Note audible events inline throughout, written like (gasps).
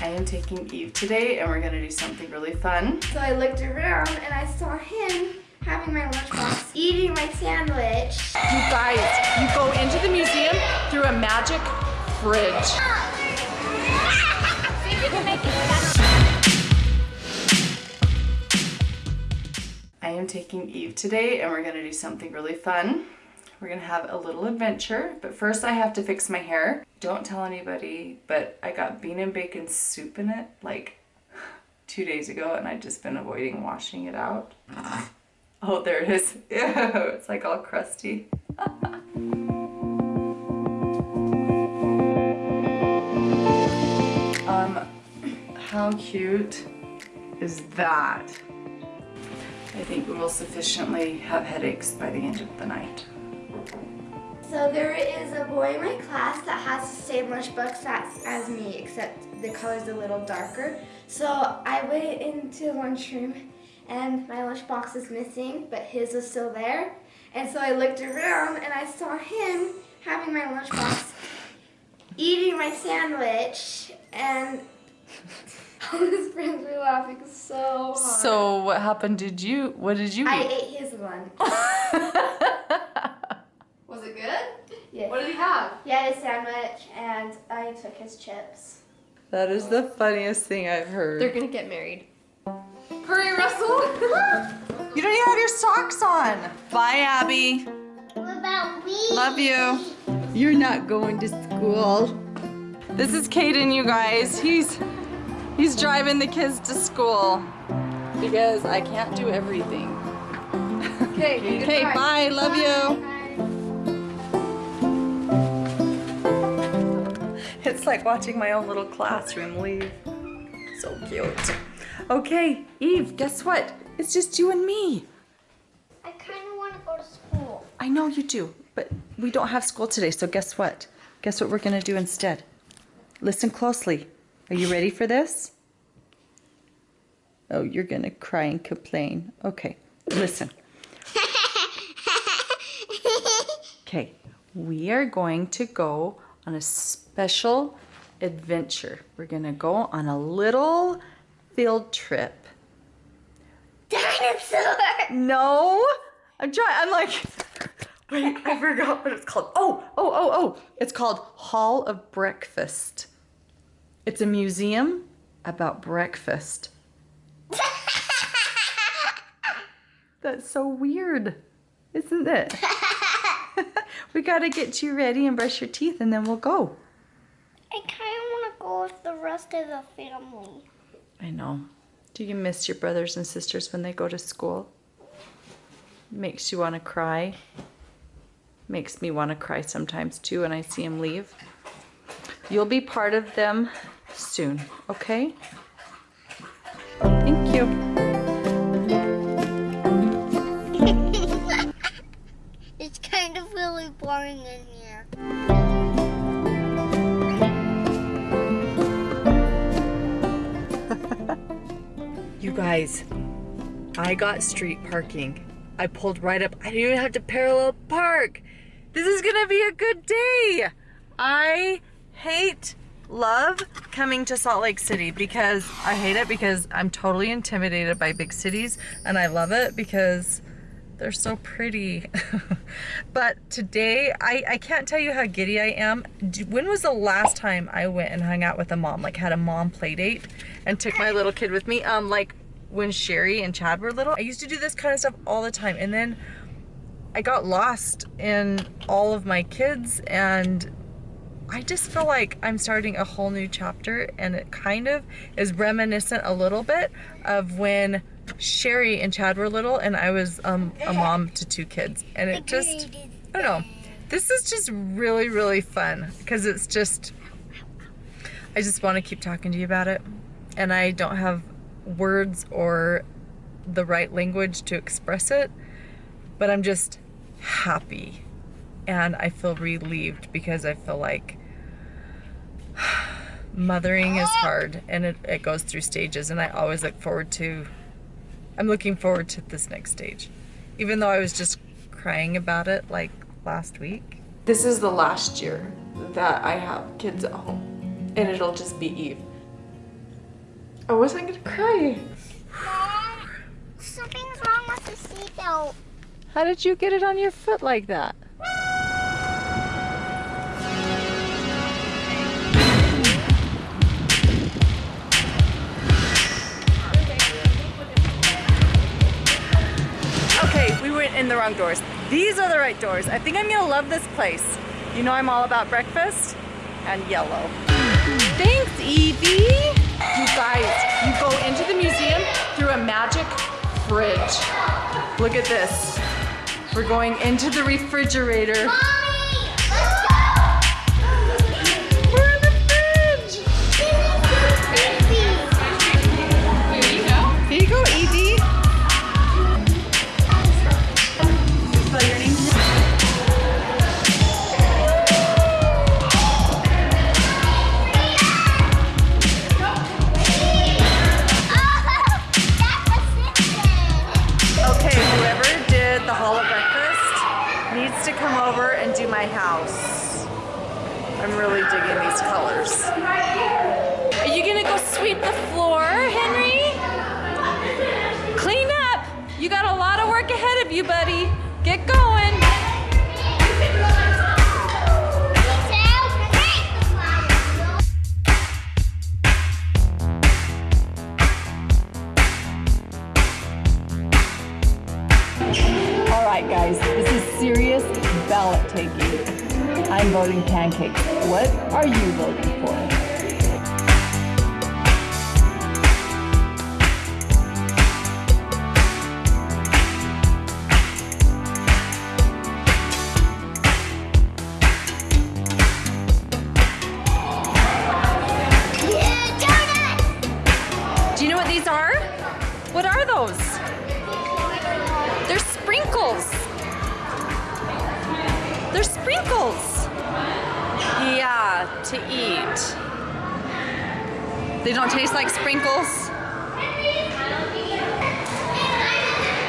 I am taking Eve today and we're gonna do something really fun. So I looked around and I saw him having my lunchbox, eating my sandwich. You guys, you go into the museum through a magic fridge. I am taking Eve today and we're gonna do something really fun. We're gonna have a little adventure, but first I have to fix my hair. Don't tell anybody, but I got bean and bacon soup in it like (sighs) two days ago and I've just been avoiding washing it out. (laughs) Oh, there it is. Ew, (laughs) it's like all crusty. (laughs) um, (clears throat) how cute is that? I think we will sufficiently have headaches by the end of the night. So there is a boy in my class that has the same lunchbox as, as me, except the color's a little darker. So I went into the lunchroom and my lunchbox is missing, but his was still there. And so I looked around and I saw him having my lunchbox, eating my sandwich, and (laughs) all his friends were laughing so hard. So what happened? Did you, what did you I eat? ate his one. (laughs) Was it good? Yeah. What did he have? He had a sandwich and I took his chips. that is the funniest thing I've heard. They're gonna get married. Hurry, Russell! (laughs) You don't even have your socks on. Bye, Abby. What about me? Love you. You're not going to school. This is Caden, you guys. He's he's driving the kids to school because I can't do everything. Okay, (laughs) Okay, bye. Love you. It's like watching my own little classroom leave. So cute. Okay, Eve, guess what? It's just you and me. I kind of want to go to school. I know you do, but we don't have school today, so guess what? Guess what we're gonna do instead? Listen closely. Are you ready for this? Oh, you're gonna cry and complain. Okay, listen. (laughs) Okay, we are going to go on a special adventure. We're gonna go on a little field trip. Dinosaur! No, I'm trying. I'm like, (laughs) wait, I forgot what it's called. Oh, oh, oh, oh! It's called Hall of Breakfast. It's a museum about breakfast. (laughs) That's so weird, isn't it? (laughs) we gotta get you ready and brush your teeth, and then we'll go. I kind of want to go with the rest of the family. I know. Do you miss your brothers and sisters when they go to school? Makes you want to cry. Makes me want to cry sometimes too when I see them leave. You'll be part of them soon, okay? Thank you. Boring in here. (laughs) You guys, I got street parking. I pulled right up. I didn't even have to parallel park. This is gonna be a good day. I hate, love coming to Salt Lake City because I hate it because I'm totally intimidated by big cities and I love it because they're so pretty. (laughs) but today, I, I can't tell you how giddy I am. When was the last time I went and hung out with a mom, like had a mom play date and took my little kid with me? Um, like when Shari and Chad were little. I used to do this kind of stuff all the time. And then I got lost in all of my kids and I just feel like I'm starting a whole new chapter and it kind of is reminiscent a little bit of when Shari and Chad were little and I was um, a mom to two kids. And it just I don't know. This is just really really fun because it's just I just want to keep talking to you about it. And I don't have words or the right language to express it but I'm just happy. And I feel relieved because I feel like (sighs) mothering is hard and it, it goes through stages and I always look forward to I'm looking forward to this next stage even though I was just crying about it like last week this is the last year that I have kids at home and it'll just be Eve I wasn't gonna cry. Mom, something's wrong with the seatbelt. How did you get it on your foot like that? Went in the wrong doors. These are the right doors. I think I'm gonna love this place. You know I'm all about breakfast and yellow. Thanks, Evie. You guys, you go into the museum through a magic fridge. Look at this. We're going into the refrigerator. Mommy, my house. I'm really digging these colors. Are you gonna go sweep the floor, Henry? Clean up! You got a lot of work ahead of you, buddy. Get going. Sprinkles. Yeah, to eat. They don't taste like sprinkles.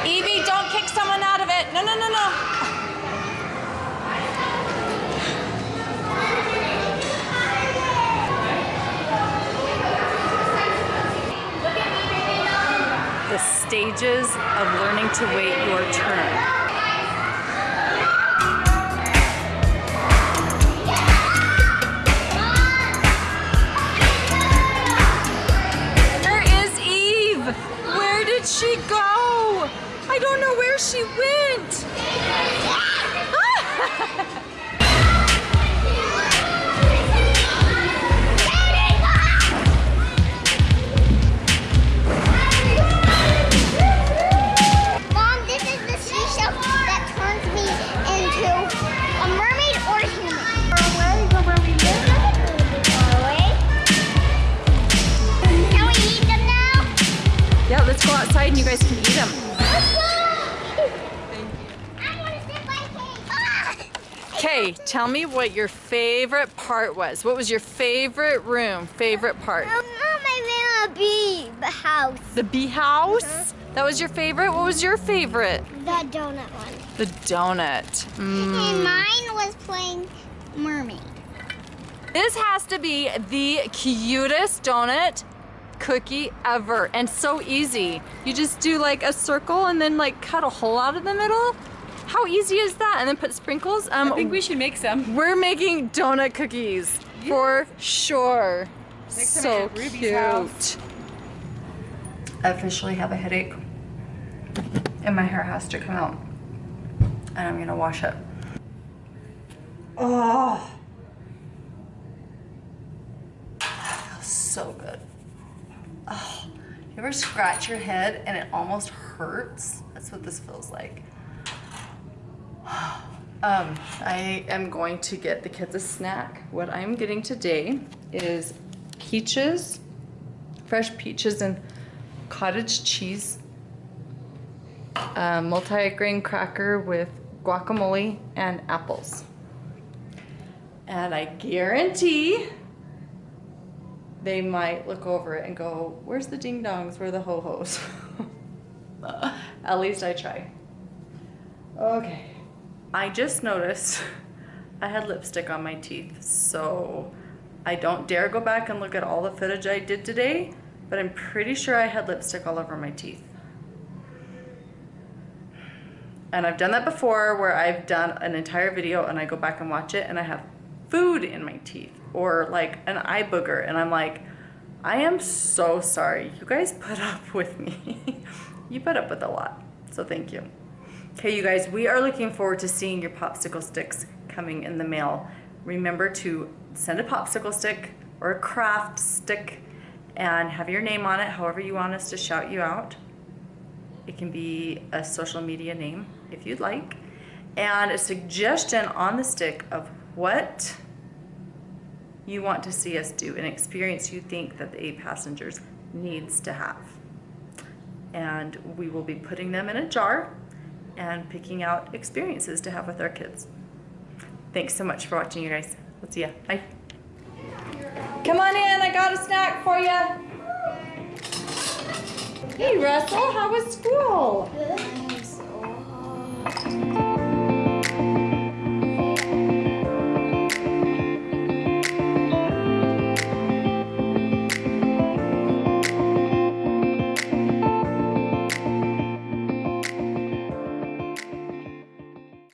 Evie, don't kick someone out of it. No, no, no, no. The stages of learning to wait your turn. Can (laughs) we eat them now? Yeah, let's go outside and you guys can eat them. Let's go. I want to sit by cake. Ah! Okay, tell me what your favorite part was. What was your favorite room, favorite part? I want a bee house. The bee house? That was your favorite? What was your favorite? The donut one. The donut. Mm. And mine was playing mermaid. This has to be the cutest donut cookie ever and so easy. You just do like a circle and then like cut a hole out of the middle. How easy is that? And then put sprinkles. Um, I think we should make some. we're making donut cookies for sure. some so Ruby's cute. house. I officially have a headache and my hair has to come out and I'm gonna wash it. Oh, feels so good. Oh, you ever scratch your head and it almost hurts? That's what this feels like. (gasps) Um, I am going to get the kids a snack. What I'm getting today is peaches, fresh peaches and cottage cheese, a multi-grain cracker with guacamole and apples. And I guarantee they might look over it and go, where's the ding dongs? Where are the ho-hos? (laughs) At least I try. Okay. I just noticed (laughs) I had lipstick on my teeth, so I don't dare go back and look at all the footage I did today but I'm pretty sure I had lipstick all over my teeth. And I've done that before where I've done an entire video and I go back and watch it and I have food in my teeth or like an eye booger and I'm like, I am so sorry. You guys put up with me. (laughs) you put up with a lot. So thank you. Okay, you guys, we are looking forward to seeing your popsicle sticks coming in the mail. Remember to send a popsicle stick or a craft stick and have your name on it, however you want us to shout you out. It can be a social media name if you'd like, and a suggestion on the stick of what you want to see us do, an experience you think that the eight passengers needs to have. And we will be putting them in a jar and picking out experiences to have with our kids. Thanks so much for watching, you guys. We'll see ya. Bye. Come on in. I got a snack for you. Hey, Russell. How was school? Good.